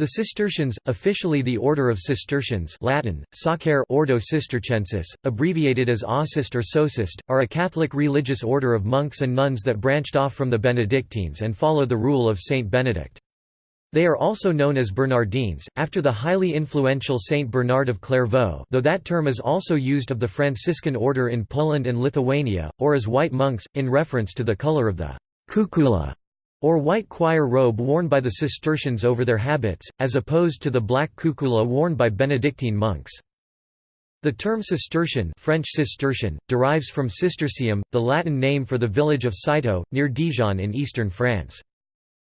The Cistercians, officially the Order of Cistercians Latin, Sacere Ordo Cistercensis, abbreviated as Aucist or Socist, are a Catholic religious order of monks and nuns that branched off from the Benedictines and follow the rule of Saint Benedict. They are also known as Bernardines, after the highly influential Saint Bernard of Clairvaux though that term is also used of the Franciscan order in Poland and Lithuania, or as white monks, in reference to the color of the cuculla or white choir robe worn by the Cistercians over their habits, as opposed to the black cuculla worn by Benedictine monks. The term Cistercian French Cistercian, derives from Cistercium, the Latin name for the village of Citeaux, near Dijon in eastern France.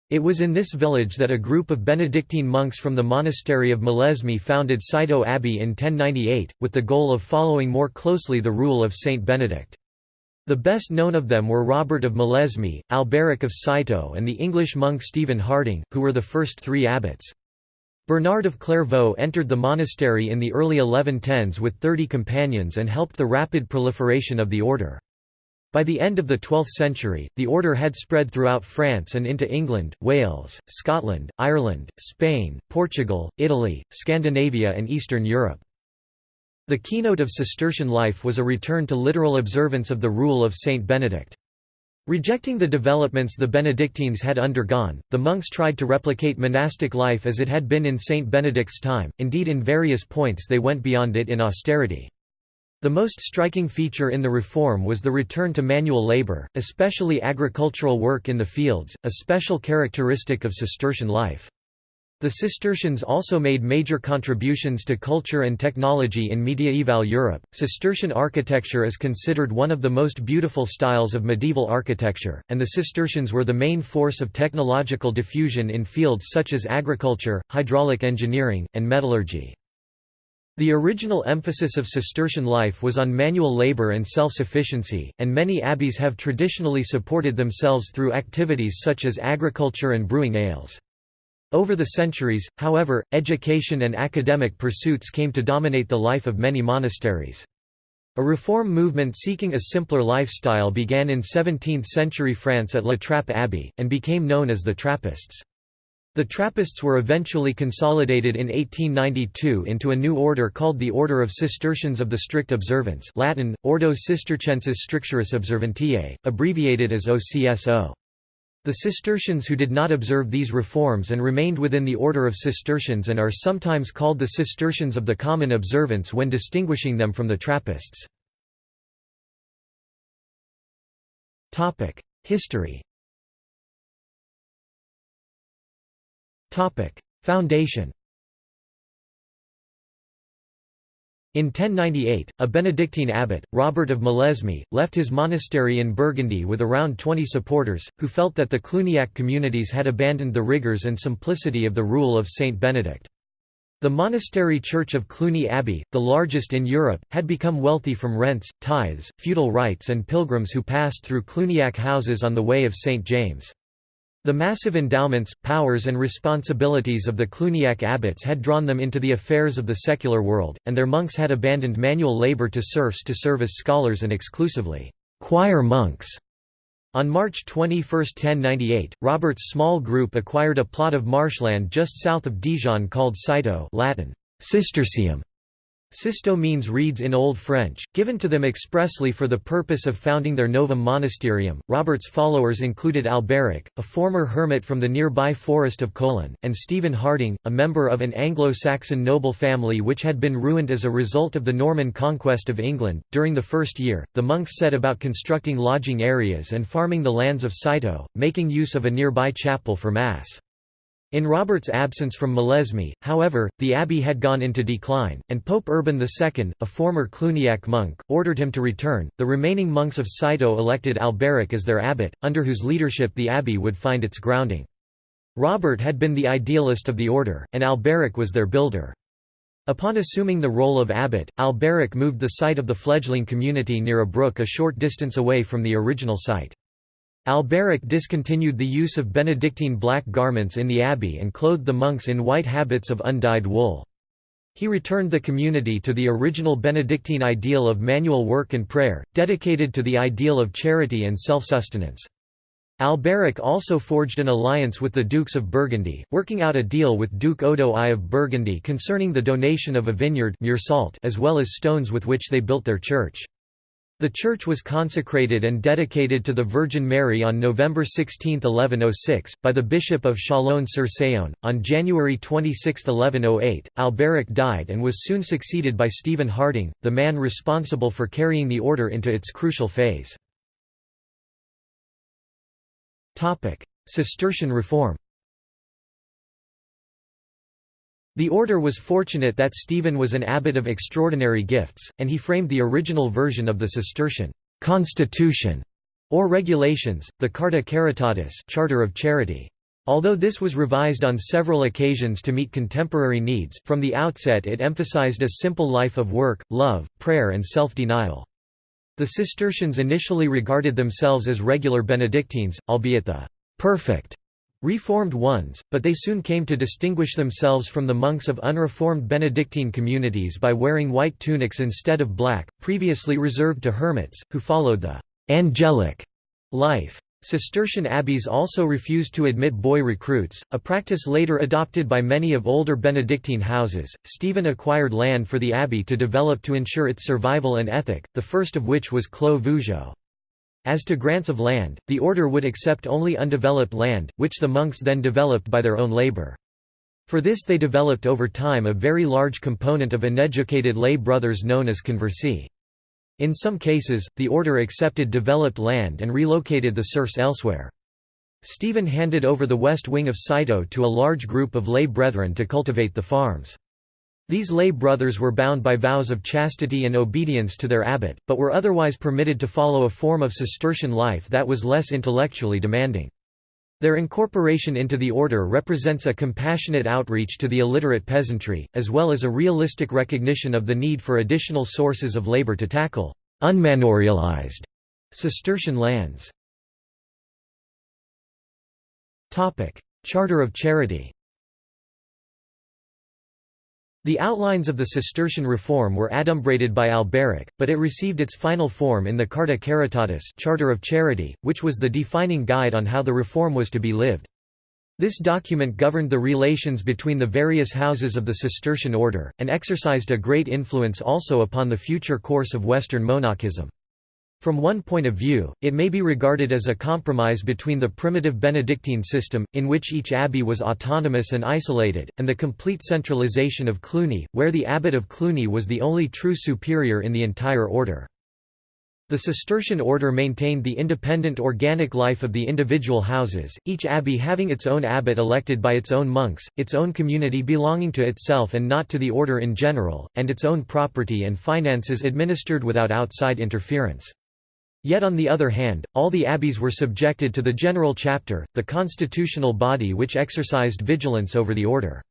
It was in this village that a group of Benedictine monks from the monastery of Molesme founded Citeaux Abbey in 1098, with the goal of following more closely the rule of Saint Benedict. The best known of them were Robert of Molesme, Alberic of Citeaux and the English monk Stephen Harding, who were the first three abbots. Bernard of Clairvaux entered the monastery in the early 1110s with 30 companions and helped the rapid proliferation of the order. By the end of the 12th century, the order had spread throughout France and into England, Wales, Scotland, Ireland, Spain, Portugal, Italy, Scandinavia and Eastern Europe. The keynote of Cistercian life was a return to literal observance of the rule of Saint Benedict. Rejecting the developments the Benedictines had undergone, the monks tried to replicate monastic life as it had been in Saint Benedict's time, indeed in various points they went beyond it in austerity. The most striking feature in the reform was the return to manual labor, especially agricultural work in the fields, a special characteristic of Cistercian life. The Cistercians also made major contributions to culture and technology in mediaeval Europe. Cistercian architecture is considered one of the most beautiful styles of medieval architecture, and the Cistercians were the main force of technological diffusion in fields such as agriculture, hydraulic engineering, and metallurgy. The original emphasis of Cistercian life was on manual labor and self-sufficiency, and many abbeys have traditionally supported themselves through activities such as agriculture and brewing ales. Over the centuries, however, education and academic pursuits came to dominate the life of many monasteries. A reform movement seeking a simpler lifestyle began in 17th-century France at La Trappe Abbey, and became known as the Trappists. The Trappists were eventually consolidated in 1892 into a new order called the Order of Cistercians of the Strict Observance Latin, Ordo Cistercensis Strictioris Observantiae, abbreviated as OCSO. The Cistercians who did not observe these reforms and remained within the order of Cistercians and are sometimes called the Cistercians of the Common Observance when distinguishing them from the Trappists. History Foundation In 1098, a Benedictine abbot, Robert of Molesme, left his monastery in Burgundy with around 20 supporters, who felt that the Cluniac communities had abandoned the rigours and simplicity of the rule of Saint Benedict. The monastery church of Cluny Abbey, the largest in Europe, had become wealthy from rents, tithes, feudal rights and pilgrims who passed through Cluniac houses on the way of St. James. The massive endowments, powers and responsibilities of the Cluniac abbots had drawn them into the affairs of the secular world, and their monks had abandoned manual labor to serfs to serve as scholars and exclusively choir monks. On March 21, 1098, Robert's small group acquired a plot of marshland just south of Dijon called Citeaux Latin, Cistercium, Sisto means reeds in Old French, given to them expressly for the purpose of founding their Novum Monasterium. Robert's followers included Alberic, a former hermit from the nearby forest of Collan, and Stephen Harding, a member of an Anglo-Saxon noble family which had been ruined as a result of the Norman conquest of England. During the first year, the monks set about constructing lodging areas and farming the lands of Citeaux, making use of a nearby chapel for Mass. In Robert's absence from Molesme, however, the abbey had gone into decline, and Pope Urban II, a former Cluniac monk, ordered him to return. The remaining monks of Citeaux elected Alberic as their abbot, under whose leadership the abbey would find its grounding. Robert had been the idealist of the order, and Alberic was their builder. Upon assuming the role of abbot, Alberic moved the site of the fledgling community near a brook a short distance away from the original site. Alberic discontinued the use of Benedictine black garments in the abbey and clothed the monks in white habits of undyed wool. He returned the community to the original Benedictine ideal of manual work and prayer, dedicated to the ideal of charity and self-sustenance. Alberic also forged an alliance with the Dukes of Burgundy, working out a deal with Duke Odo I of Burgundy concerning the donation of a vineyard as well as stones with which they built their church. The church was consecrated and dedicated to the Virgin Mary on November 16, 1106, by the Bishop of Chalon-sur-Saône. On January 26, 1108, Alberic died and was soon succeeded by Stephen Harding, the man responsible for carrying the order into its crucial phase. Cistercian reform The order was fortunate that Stephen was an abbot of extraordinary gifts, and he framed the original version of the Cistercian constitution or regulations, the Carta Caritatis Charter of Charity. Although this was revised on several occasions to meet contemporary needs, from the outset it emphasized a simple life of work, love, prayer and self-denial. The Cistercians initially regarded themselves as regular Benedictines, albeit the perfect Reformed ones, but they soon came to distinguish themselves from the monks of unreformed Benedictine communities by wearing white tunics instead of black, previously reserved to hermits, who followed the «angelic» life. Cistercian abbeys also refused to admit boy recruits, a practice later adopted by many of older Benedictine houses. Stephen acquired land for the abbey to develop to ensure its survival and ethic, the first of which was Clos Vougeot. As to grants of land, the order would accept only undeveloped land, which the monks then developed by their own labor. For this they developed over time a very large component of uneducated lay brothers known as conversi. In some cases, the order accepted developed land and relocated the serfs elsewhere. Stephen handed over the west wing of Citeaux to a large group of lay brethren to cultivate the farms. These lay brothers were bound by vows of chastity and obedience to their abbot, but were otherwise permitted to follow a form of Cistercian life that was less intellectually demanding. Their incorporation into the order represents a compassionate outreach to the illiterate peasantry, as well as a realistic recognition of the need for additional sources of labor to tackle unmanorialized Cistercian lands. Charter of Charity the outlines of the Cistercian reform were adumbrated by Alberic, but it received its final form in the Carta Caritatis Charter of Charity, which was the defining guide on how the reform was to be lived. This document governed the relations between the various houses of the Cistercian order, and exercised a great influence also upon the future course of Western monachism. From one point of view, it may be regarded as a compromise between the primitive Benedictine system, in which each abbey was autonomous and isolated, and the complete centralization of Cluny, where the abbot of Cluny was the only true superior in the entire order. The Cistercian order maintained the independent organic life of the individual houses, each abbey having its own abbot elected by its own monks, its own community belonging to itself and not to the order in general, and its own property and finances administered without outside interference. Yet on the other hand, all the abbeys were subjected to the general chapter, the constitutional body which exercised vigilance over the order.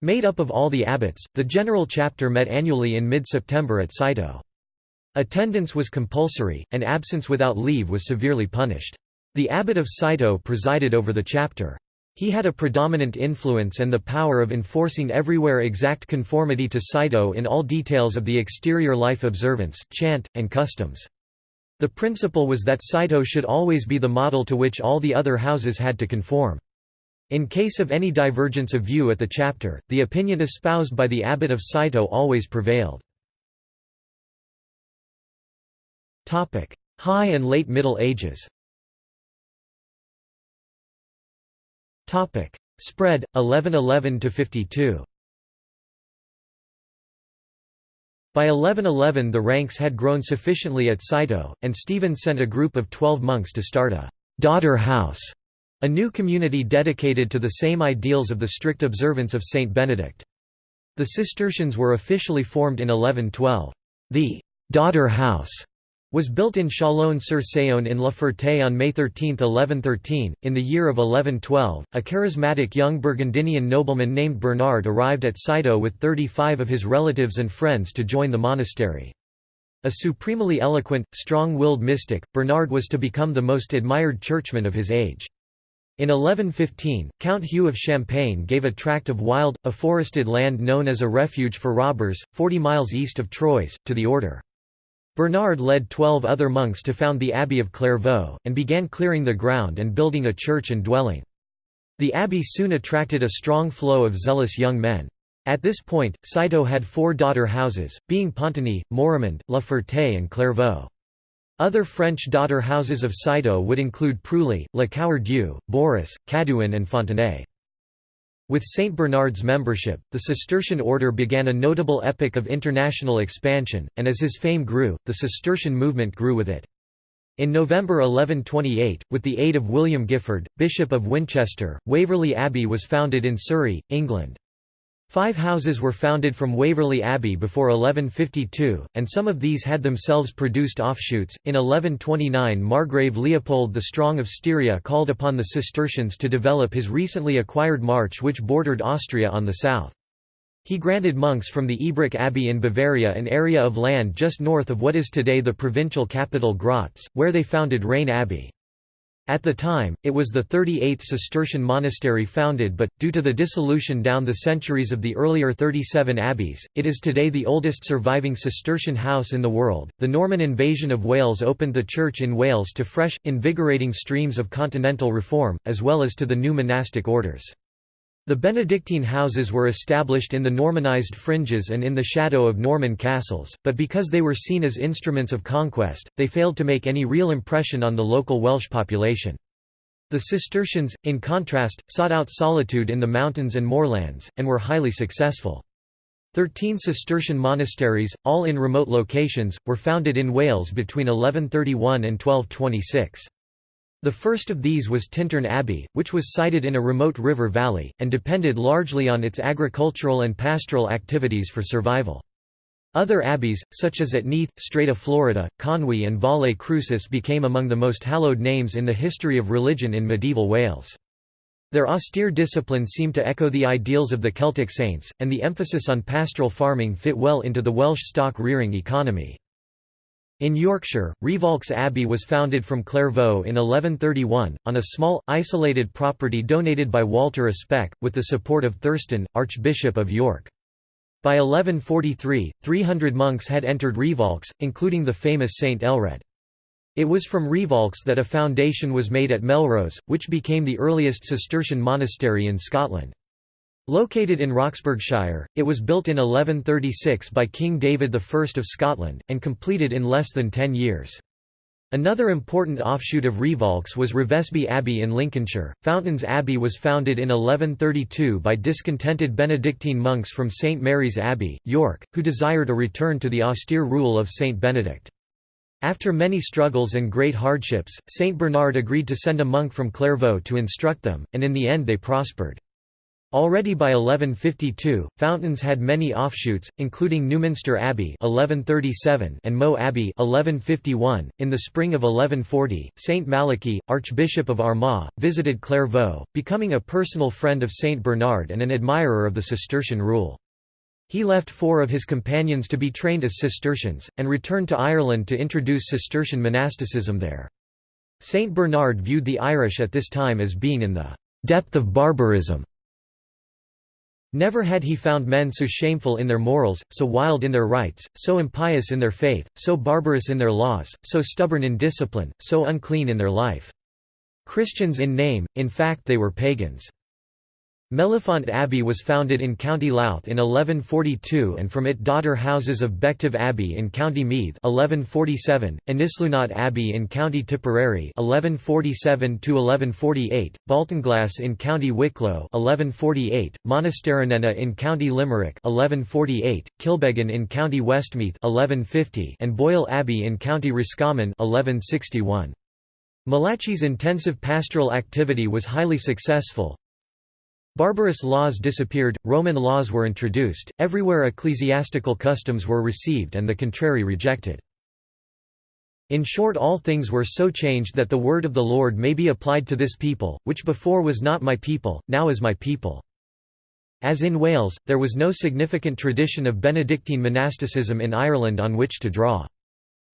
Made up of all the abbots, the general chapter met annually in mid-September at Citeaux. Attendance was compulsory, and absence without leave was severely punished. The abbot of Citeaux presided over the chapter. He had a predominant influence and the power of enforcing everywhere exact conformity to Citeaux in all details of the exterior life observance, chant, and customs. The principle was that Citeaux should always be the model to which all the other houses had to conform. In case of any divergence of view at the chapter, the opinion espoused by the abbot of Citeaux always prevailed. High and Late Middle Ages Spread, 1111–52 By 1111 the ranks had grown sufficiently at Citeaux, and Stephen sent a group of twelve monks to start a «daughter house», a new community dedicated to the same ideals of the strict observance of Saint Benedict. The Cistercians were officially formed in 1112. The «daughter house» was built in Chalon-sur-Saône in La Ferté on May 13, 1113. In the year of 1112, a charismatic young Burgundian nobleman named Bernard arrived at Citeaux with 35 of his relatives and friends to join the monastery. A supremely eloquent, strong-willed mystic, Bernard was to become the most admired churchman of his age. In 1115, Count Hugh of Champagne gave a tract of wild, afforested land known as a refuge for robbers, 40 miles east of Troyes, to the order. Bernard led twelve other monks to found the Abbey of Clairvaux, and began clearing the ground and building a church and dwelling. The abbey soon attracted a strong flow of zealous young men. At this point, Citeaux had four daughter houses, being Pontigny, Morimond, La Ferté and Clairvaux. Other French daughter houses of Citeaux would include Preuilly, Le Coeur-Dieu, Boris, Cadouin and Fontenay. With St. Bernard's membership, the Cistercian order began a notable epoch of international expansion, and as his fame grew, the Cistercian movement grew with it. In November 1128, with the aid of William Giffard, Bishop of Winchester, Waverley Abbey was founded in Surrey, England. Five houses were founded from Waverley Abbey before 1152, and some of these had themselves produced offshoots. In 1129, Margrave Leopold the Strong of Styria called upon the Cistercians to develop his recently acquired march which bordered Austria on the south. He granted monks from the Ebrach Abbey in Bavaria an area of land just north of what is today the provincial capital Graz, where they founded Rein Abbey. At the time, it was the 38th Cistercian monastery founded but, due to the dissolution down the centuries of the earlier 37 abbeys, it is today the oldest surviving Cistercian house in the world. The Norman invasion of Wales opened the church in Wales to fresh, invigorating streams of continental reform, as well as to the new monastic orders. The Benedictine houses were established in the Normanized fringes and in the shadow of Norman castles, but because they were seen as instruments of conquest, they failed to make any real impression on the local Welsh population. The Cistercians, in contrast, sought out solitude in the mountains and moorlands, and were highly successful. Thirteen Cistercian monasteries, all in remote locations, were founded in Wales between 1131 and 1226. The first of these was Tintern Abbey, which was sited in a remote river valley, and depended largely on its agricultural and pastoral activities for survival. Other abbeys, such as at Neath, Strata Florida, Conwy and Valle Crucis became among the most hallowed names in the history of religion in medieval Wales. Their austere discipline seemed to echo the ideals of the Celtic saints, and the emphasis on pastoral farming fit well into the Welsh stock-rearing economy. In Yorkshire, Rievaulx Abbey was founded from Clairvaux in 1131, on a small, isolated property donated by Walter a with the support of Thurstan, Archbishop of York. By 1143, 300 monks had entered Rievaulx, including the famous Saint Aelred. It was from Rievaulx that a foundation was made at Melrose, which became the earliest Cistercian monastery in Scotland. Located in Roxburghshire, it was built in 1136 by King David I of Scotland, and completed in less than ten years. Another important offshoot of Rievaulx was Revesby Abbey in Lincolnshire. Fountains Abbey was founded in 1132 by discontented Benedictine monks from St Mary's Abbey, York, who desired a return to the austere rule of St Benedict. After many struggles and great hardships, St Bernard agreed to send a monk from Clairvaux to instruct them, and in the end they prospered. Already by 1152, Fountains had many offshoots, including Newminster Abbey (1137) and Meaux Abbey (1151). In the spring of 1140, Saint Malachy, Archbishop of Armagh, visited Clairvaux, becoming a personal friend of Saint Bernard and an admirer of the Cistercian rule. He left four of his companions to be trained as Cistercians, and returned to Ireland to introduce Cistercian monasticism there. Saint Bernard viewed the Irish at this time as being in the depth of barbarism Never had he found men so shameful in their morals, so wild in their rites, so impious in their faith, so barbarous in their laws, so stubborn in discipline, so unclean in their life. Christians in name, in fact they were pagans. Mellifont Abbey was founded in County Louth in 1142 and from it daughter houses of Bective Abbey in County Meath 1147, Inislounaght Abbey in County Tipperary 1147–1148, Baltinglass in County Wicklow 1148, Monasteranenagh in County Limerick 1148, Kilbeggan in County Westmeath 1150 and Boyle Abbey in County Roscommon 1161. Malachy's intensive pastoral activity was highly successful, Barbarous laws disappeared, Roman laws were introduced, everywhere ecclesiastical customs were received and the contrary rejected. In short all things were so changed that the word of the Lord may be applied to this people, which before was not my people, now is my people. As in Wales, there was no significant tradition of Benedictine monasticism in Ireland on which to draw.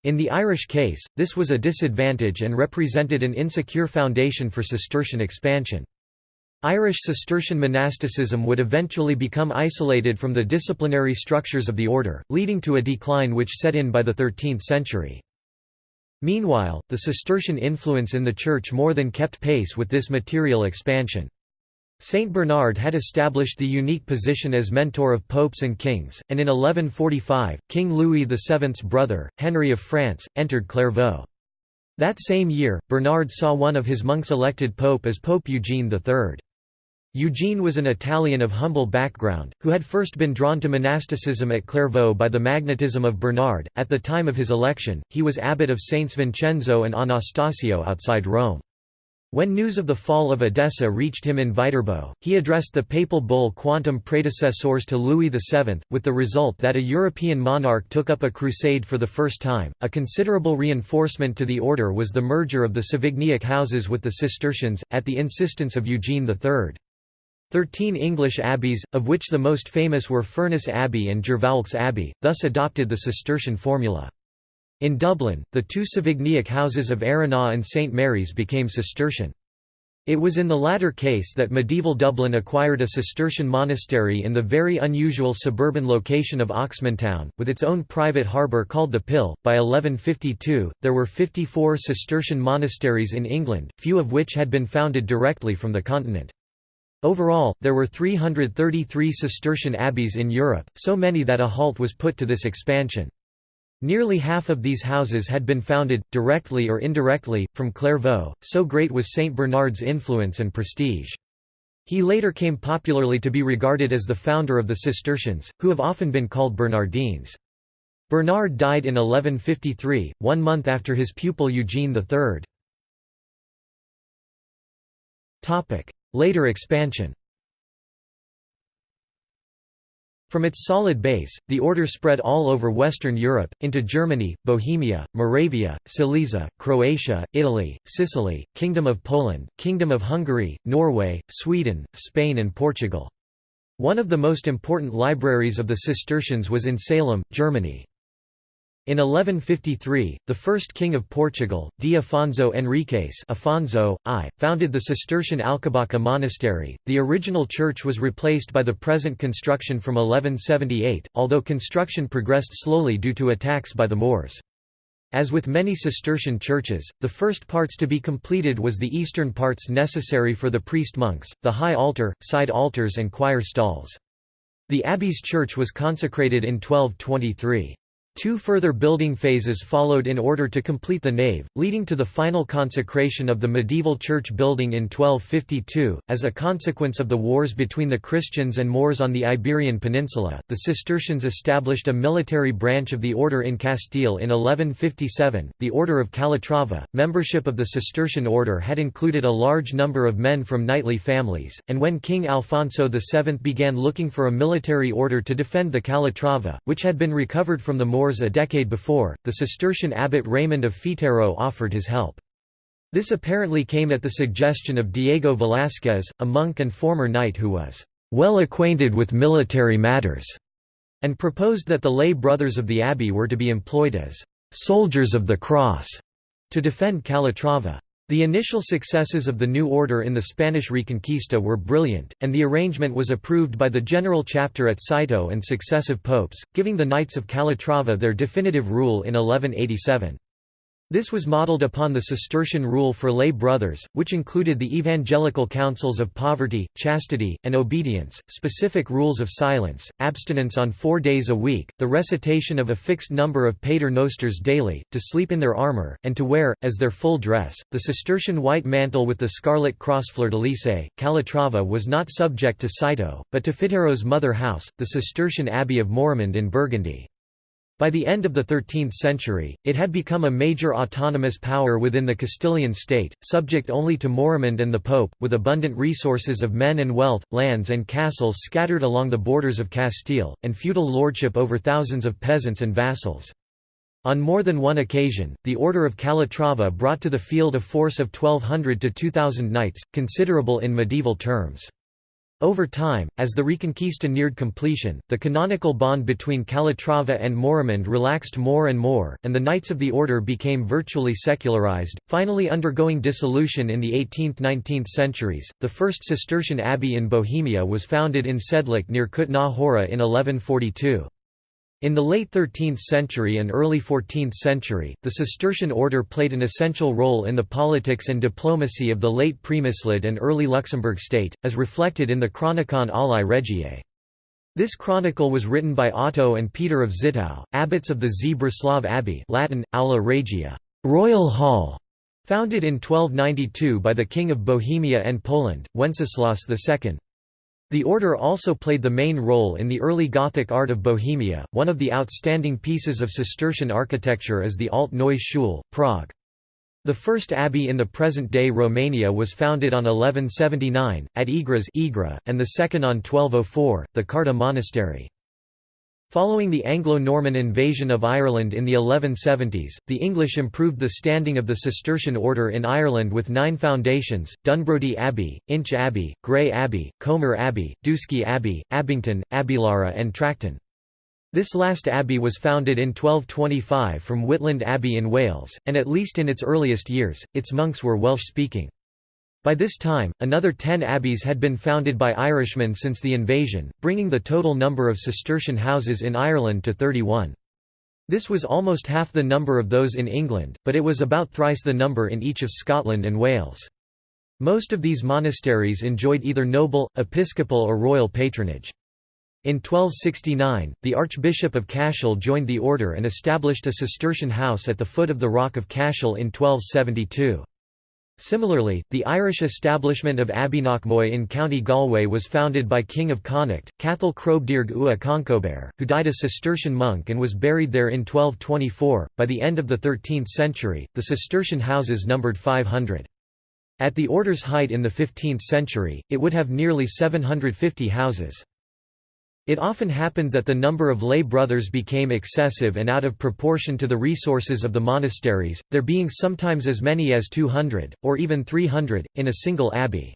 In the Irish case, this was a disadvantage and represented an insecure foundation for Cistercian expansion. Irish Cistercian monasticism would eventually become isolated from the disciplinary structures of the order, leading to a decline which set in by the 13th century. Meanwhile, the Cistercian influence in the Church more than kept pace with this material expansion. Saint Bernard had established the unique position as mentor of popes and kings, and in 1145, King Louis VII's brother, Henry of France, entered Clairvaux. That same year, Bernard saw one of his monks elected pope as Pope Eugene III. Eugene was an Italian of humble background, who had first been drawn to monasticism at Clairvaux by the magnetism of Bernard. At the time of his election, he was abbot of Saints Vincenzo and Anastasio outside Rome. When news of the fall of Edessa reached him in Viterbo, he addressed the papal bull Quantum praedecessores to Louis VII, with the result that a European monarch took up a crusade for the first time. A considerable reinforcement to the order was the merger of the Savignac houses with the Cistercians, at the insistence of Eugene III. Thirteen English abbeys, of which the most famous were Furness Abbey and Jervaulx Abbey, thus adopted the Cistercian formula. In Dublin, the two Savignac houses of Erina and St Mary's became Cistercian. It was in the latter case that medieval Dublin acquired a Cistercian monastery in the very unusual suburban location of Oxmantown, with its own private harbour called the Pill. By 1152, there were 54 Cistercian monasteries in England, few of which had been founded directly from the continent. Overall, there were 333 Cistercian abbeys in Europe, so many that a halt was put to this expansion. Nearly half of these houses had been founded, directly or indirectly, from Clairvaux, so great was Saint Bernard's influence and prestige. He later came popularly to be regarded as the founder of the Cistercians, who have often been called Bernardines. Bernard died in 1153, one month after his pupil Eugene III. Later expansion From its solid base, the order spread all over Western Europe, into Germany, Bohemia, Moravia, Silesia, Croatia, Italy, Sicily, Kingdom of Poland, Kingdom of Hungary, Norway, Sweden, Spain and Portugal. One of the most important libraries of the Cistercians was in Salem, Germany. In 1153, the first king of Portugal, D. Afonso Henriques Afonso, I, founded the Cistercian Alcobaça monastery. The original church was replaced by the present construction from 1178, although construction progressed slowly due to attacks by the Moors. As with many Cistercian churches, the first parts to be completed was the eastern parts necessary for the priest-monks, the high altar, side altars and choir stalls. The abbey's church was consecrated in 1223. Two further building phases followed in order to complete the nave, leading to the final consecration of the medieval church building in 1252. As a consequence of the wars between the Christians and Moors on the Iberian Peninsula, the Cistercians established a military branch of the order in Castile in 1157, the Order of Calatrava. Membership of the Cistercian order had included a large number of men from knightly families, and when King Alfonso VII began looking for a military order to defend the Calatrava, which had been recovered from the Moors Moors a decade before, the Cistercian abbot Raymond of Fitero offered his help. This apparently came at the suggestion of Diego Velázquez, a monk and former knight who was well acquainted with military matters, and proposed that the lay brothers of the abbey were to be employed as soldiers of the cross to defend Calatrava. The initial successes of the new order in the Spanish Reconquista were brilliant, and the arrangement was approved by the General Chapter at Citeaux and successive popes, giving the Knights of Calatrava their definitive rule in 1187. This was modeled upon the Cistercian rule for lay brothers, which included the evangelical counsels of poverty, chastity, and obedience, specific rules of silence, abstinence on four days a week, the recitation of a fixed number of pater nosters daily, to sleep in their armour, and to wear, as their full dress, the Cistercian white mantle with the scarlet cross fleur-de-lys. Calatrava was not subject to Citeaux, but to Fitero's mother house, the Cistercian Abbey of Morimond in Burgundy. By the end of the 13th century, it had become a major autonomous power within the Castilian state, subject only to Morimond and the Pope, with abundant resources of men and wealth, lands and castles scattered along the borders of Castile, and feudal lordship over thousands of peasants and vassals. On more than one occasion, the Order of Calatrava brought to the field a force of 1,200 to 2,000 knights, considerable in medieval terms. Over time, as the Reconquista neared completion, the canonical bond between Calatrava and Morimond relaxed more and more, and the Knights of the Order became virtually secularized, finally undergoing dissolution in the 18th–19th centuries. The first Cistercian abbey in Bohemia was founded in Sedlec near Kutná Hora in 1142. In the late 13th century and early 14th century, the Cistercian order played an essential role in the politics and diplomacy of the late Premyslid and early Luxembourg state, as reflected in the Chronicon Aulae Regiae. This chronicle was written by Otto and Peter of Zittau, abbots of the Zbraslav Abbey Latin, Aula Regia royal hall", founded in 1292 by the King of Bohemia and Poland, Wenceslaus II. The order also played the main role in the early Gothic art of Bohemia. One of the outstanding pieces of Cistercian architecture is the Alt Neues Schule, Prague. The first abbey in the present-day Romania was founded on 1179, at Igras and the second on 1204, the Carta Monastery. Following the Anglo-Norman invasion of Ireland in the 1170s, the English improved the standing of the Cistercian order in Ireland with nine foundations, Dunbrody Abbey, Inch Abbey, Grey Abbey, Comber Abbey, Duiske Abbey, Abington, Abbeylara and Tracton. This last abbey was founded in 1225 from Whitland Abbey in Wales, and at least in its earliest years, its monks were Welsh-speaking. By this time, another ten abbeys had been founded by Irishmen since the invasion, bringing the total number of Cistercian houses in Ireland to 31. This was almost half the number of those in England, but it was about thrice the number in each of Scotland and Wales. Most of these monasteries enjoyed either noble, episcopal or royal patronage. In 1269, the Archbishop of Cashel joined the order and established a Cistercian house at the foot of the Rock of Cashel in 1272. Similarly, the Irish establishment of Abbeyknockmoy in County Galway was founded by King of Connacht, Cathal Crobdearg Ua Concobar, who died a Cistercian monk and was buried there in 1224. By the end of the 13th century, the Cistercian houses numbered 500. At the order's height in the 15th century, it would have nearly 750 houses. It often happened that the number of lay brothers became excessive and out of proportion to the resources of the monasteries, there being sometimes as many as 200, or even 300, in a single abbey.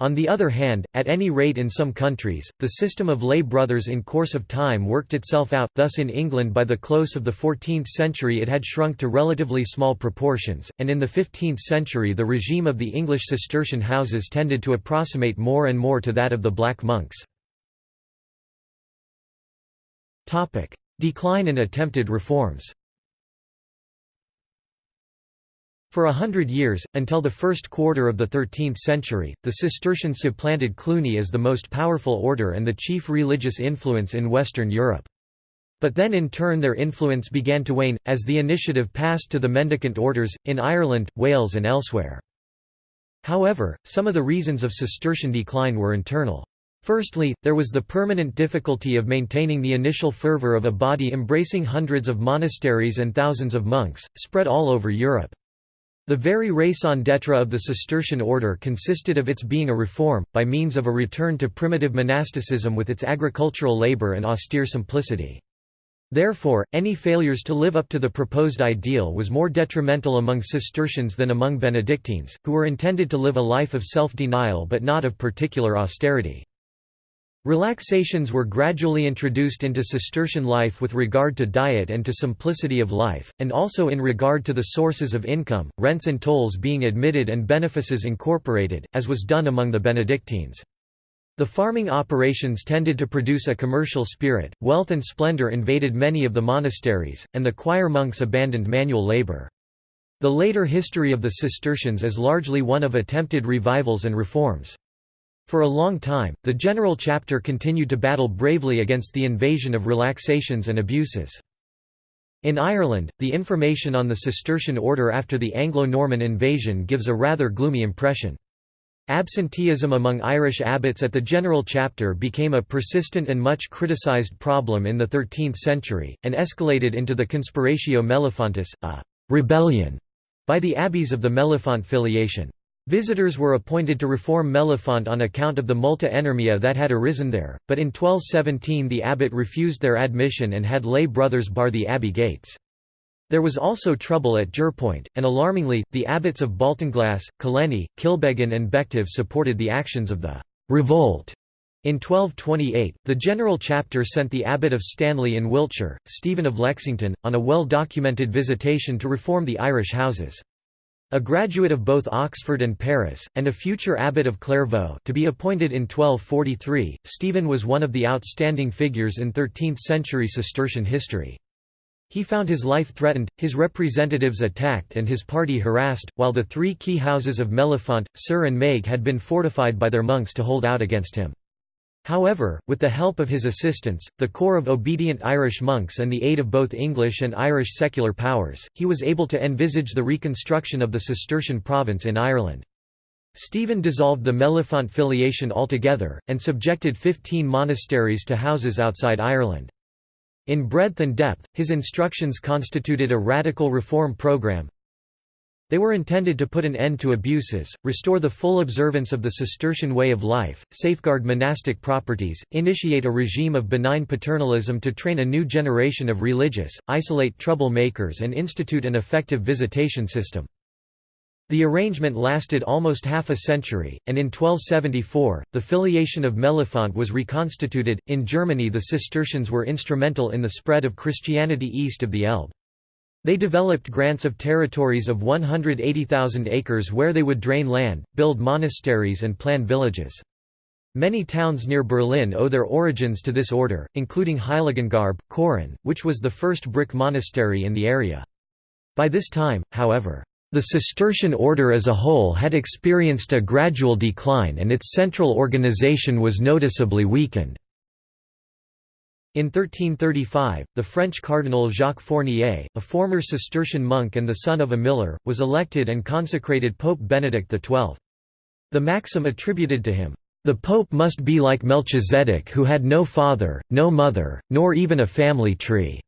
On the other hand, at any rate in some countries, the system of lay brothers in course of time worked itself out, thus in England by the close of the 14th century it had shrunk to relatively small proportions, and in the 15th century the regime of the English Cistercian houses tended to approximate more and more to that of the Black Monks. Topic: Decline and attempted reforms. For a hundred years, until the first quarter of the 13th century, the Cistercians supplanted Cluny as the most powerful order and the chief religious influence in Western Europe. But then in turn their influence began to wane, as the initiative passed to the mendicant orders, in Ireland, Wales and elsewhere. However, some of the reasons of Cistercian decline were internal. Firstly, there was the permanent difficulty of maintaining the initial fervor of a body embracing hundreds of monasteries and thousands of monks, spread all over Europe. The very raison d'etre of the Cistercian order consisted of its being a reform, by means of a return to primitive monasticism with its agricultural labor and austere simplicity. Therefore, any failures to live up to the proposed ideal was more detrimental among Cistercians than among Benedictines, who were intended to live a life of self-denial but not of particular austerity. Relaxations were gradually introduced into Cistercian life with regard to diet and to simplicity of life, and also in regard to the sources of income, rents and tolls being admitted and benefices incorporated, as was done among the Benedictines. The farming operations tended to produce a commercial spirit, wealth and splendor invaded many of the monasteries, and the choir monks abandoned manual labor. The later history of the Cistercians is largely one of attempted revivals and reforms. For a long time, the General Chapter continued to battle bravely against the invasion of relaxations and abuses. In Ireland, the information on the Cistercian order after the Anglo-Norman invasion gives a rather gloomy impression. Absenteeism among Irish abbots at the General Chapter became a persistent and much criticized problem in the 13th century, and escalated into the Conspiratio Mellifontis, a «rebellion» by the abbeys of the Mellifont filiation. Visitors were appointed to reform Mellifont on account of the multa enormia that had arisen there, but in 1217 the abbot refused their admission and had lay brothers bar the abbey gates. There was also trouble at Jerpoint, and alarmingly, the abbots of Baltinglass, Killenny, Kilbeggan and Bective supported the actions of the revolt. In 1228, the General Chapter sent the Abbot of Stanley in Wiltshire, Stephen of Lexington, on a well-documented visitation to reform the Irish houses. A graduate of both Oxford and Paris, and a future abbot of Clairvaux to be appointed in 1243, Stephen was one of the outstanding figures in 13th-century Cistercian history. He found his life threatened, his representatives attacked and his party harassed, while the three key houses of Mellifont, Suir and Maigue had been fortified by their monks to hold out against him. However, with the help of his assistants, the corps of obedient Irish monks and the aid of both English and Irish secular powers, he was able to envisage the reconstruction of the Cistercian province in Ireland. Stephen dissolved the Mellifont filiation altogether, and subjected fifteen monasteries to houses outside Ireland. In breadth and depth, his instructions constituted a radical reform program, they were intended to put an end to abuses, restore the full observance of the Cistercian way of life, safeguard monastic properties, initiate a regime of benign paternalism to train a new generation of religious, isolate trouble makers and institute an effective visitation system. The arrangement lasted almost half a century, and in 1274, the filiation of Mellifont was reconstituted. In Germany, the Cistercians were instrumental in the spread of Christianity east of the Elbe. They developed grants of territories of 180,000 acres where they would drain land, build monasteries and plan villages. Many towns near Berlin owe their origins to this order, including Heiligengrabe, Chorin, which was the first brick monastery in the area. By this time, however, the Cistercian order as a whole had experienced a gradual decline and its central organization was noticeably weakened. In 1335, the French cardinal Jacques Fournier, a former Cistercian monk and the son of a miller, was elected and consecrated Pope Benedict XII. The maxim attributed to him, "...the pope must be like Melchizedek who had no father, no mother, nor even a family tree,"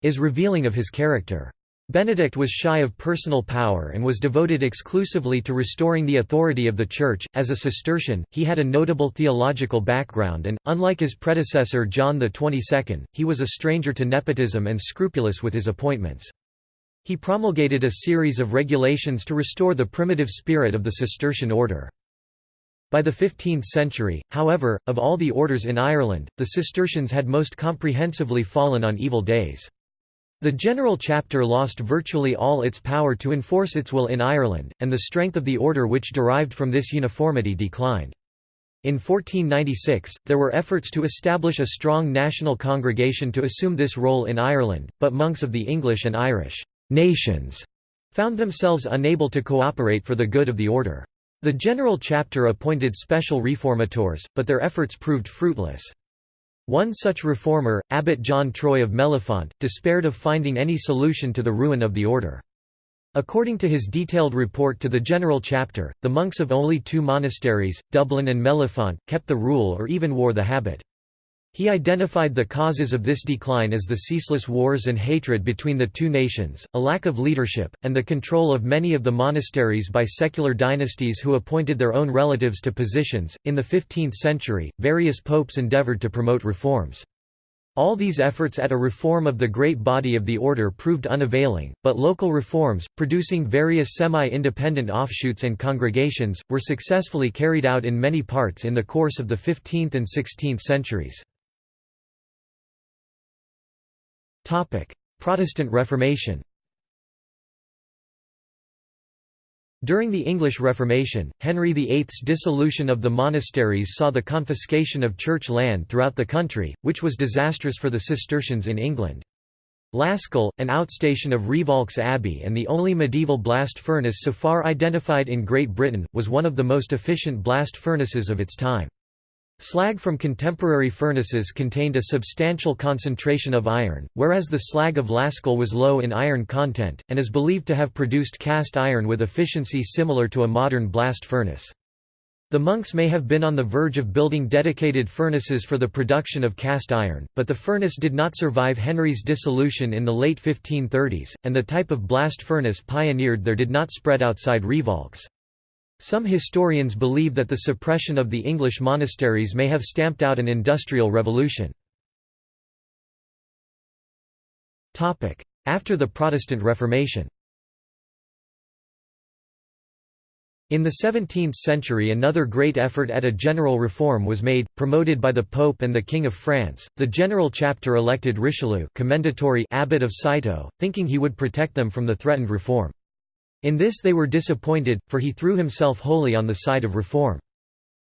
is revealing of his character. Benedict was shy of personal power and was devoted exclusively to restoring the authority of the Church. As a Cistercian, he had a notable theological background and, unlike his predecessor John XXII, he was a stranger to nepotism and scrupulous with his appointments. He promulgated a series of regulations to restore the primitive spirit of the Cistercian order. By the 15th century, however, of all the orders in Ireland, the Cistercians had most comprehensively fallen on evil days. The General Chapter lost virtually all its power to enforce its will in Ireland, and the strength of the order which derived from this uniformity declined. In 1496, there were efforts to establish a strong national congregation to assume this role in Ireland, but monks of the English and Irish nations found themselves unable to cooperate for the good of the order. The General Chapter appointed special reformators, but their efforts proved fruitless. One such reformer, Abbot John Troy of Mellifont, despaired of finding any solution to the ruin of the order. According to his detailed report to the General Chapter, the monks of only two monasteries, Dublin and Mellifont, kept the rule or even wore the habit. He identified the causes of this decline as the ceaseless wars and hatred between the two nations, a lack of leadership, and the control of many of the monasteries by secular dynasties who appointed their own relatives to positions. In the 15th century, various popes endeavored to promote reforms. All these efforts at a reform of the great body of the order proved unavailing, but local reforms, producing various semi-independent offshoots and congregations, were successfully carried out in many parts in the course of the 15th and 16th centuries. Protestant Reformation During the English Reformation, Henry VIII's dissolution of the monasteries saw the confiscation of church land throughout the country, which was disastrous for the Cistercians in England. Lascelles, an outstation of Rievaulx Abbey and the only medieval blast furnace so far identified in Great Britain, was one of the most efficient blast furnaces of its time. Slag from contemporary furnaces contained a substantial concentration of iron, whereas the slag of Lascelles was low in iron content, and is believed to have produced cast iron with efficiency similar to a modern blast furnace. The monks may have been on the verge of building dedicated furnaces for the production of cast iron, but the furnace did not survive Henry's dissolution in the late 1530s, and the type of blast furnace pioneered there did not spread outside Rievaulx. Some historians believe that the suppression of the English monasteries may have stamped out an industrial revolution. After the Protestant Reformation In the 17th century another great effort at a general reform was made, promoted by the Pope and the King of France. The general chapter elected Richelieu commendatory abbot of Citeaux, thinking he would protect them from the threatened reform. In this they were disappointed, for he threw himself wholly on the side of reform.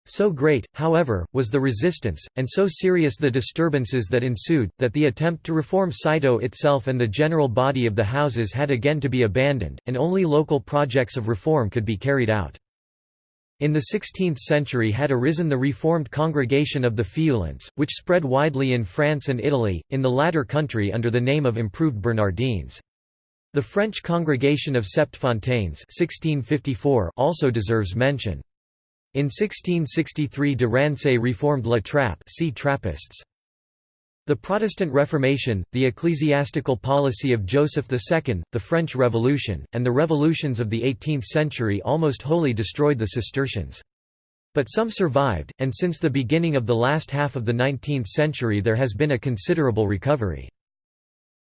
So great, however, was the resistance, and so serious the disturbances that ensued, that the attempt to reform Citeaux itself and the general body of the houses had again to be abandoned, and only local projects of reform could be carried out. In the 16th century had arisen the Reformed Congregation of the Feuillants, which spread widely in France and Italy, in the latter country under the name of Improved Bernardines. The French Congregation of Septfontaines 1654 also deserves mention. In 1663 de Rancé reformed La Trappe see Trappists. The Protestant Reformation, the ecclesiastical policy of Joseph II, the French Revolution, and the revolutions of the 18th century almost wholly destroyed the Cistercians. But some survived, and since the beginning of the last half of the 19th century there has been a considerable recovery.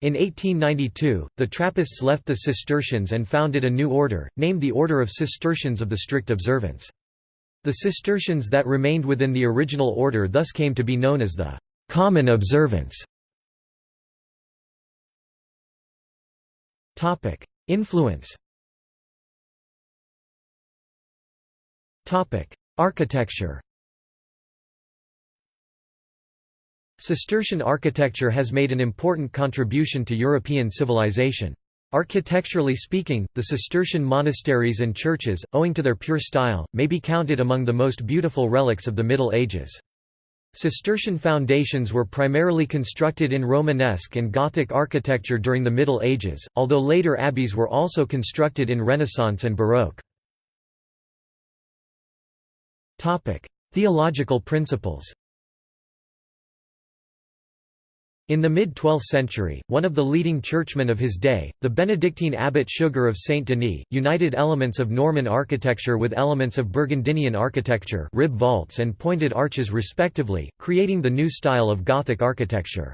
In 1892, the Trappists left the Cistercians and founded a new order, named the Order of Cistercians of the Strict Observance. The Cistercians that remained within the original order thus came to be known as the Common observance. Influence. Architecture Cistercian architecture has made an important contribution to European civilization. Architecturally speaking, the Cistercian monasteries and churches, owing to their pure style, may be counted among the most beautiful relics of the Middle Ages. Cistercian foundations were primarily constructed in Romanesque and Gothic architecture during the Middle Ages, although later abbeys were also constructed in Renaissance and Baroque. Theological principles In the mid-12th century, one of the leading churchmen of his day, the Benedictine abbot Suger of Saint Denis, united elements of Norman architecture with elements of Burgundian architecture rib vaults and pointed arches respectively, creating the new style of Gothic architecture.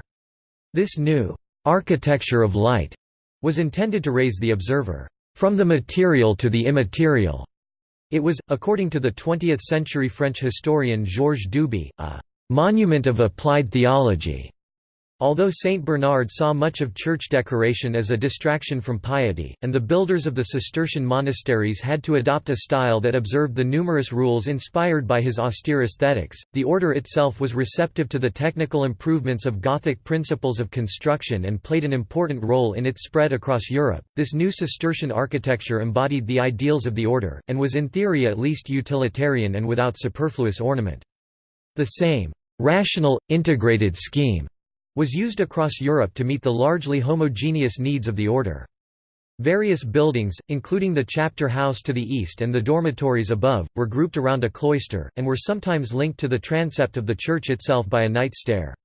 This new «architecture of light» was intended to raise the observer «from the material to the immaterial». It was, according to the 20th-century French historian Georges Duby, a «monument of applied theology» Although Saint Bernard saw much of church decoration as a distraction from piety, and the builders of the Cistercian monasteries had to adopt a style that observed the numerous rules inspired by his austere aesthetics, the order itself was receptive to the technical improvements of Gothic principles of construction and played an important role in its spread across Europe. This new Cistercian architecture embodied the ideals of the order, and was in theory at least utilitarian and without superfluous ornament. The same rational, integrated scheme was used across Europe to meet the largely homogeneous needs of the order. Various buildings, including the chapter house to the east and the dormitories above, were grouped around a cloister, and were sometimes linked to the transept of the church itself by a night stair.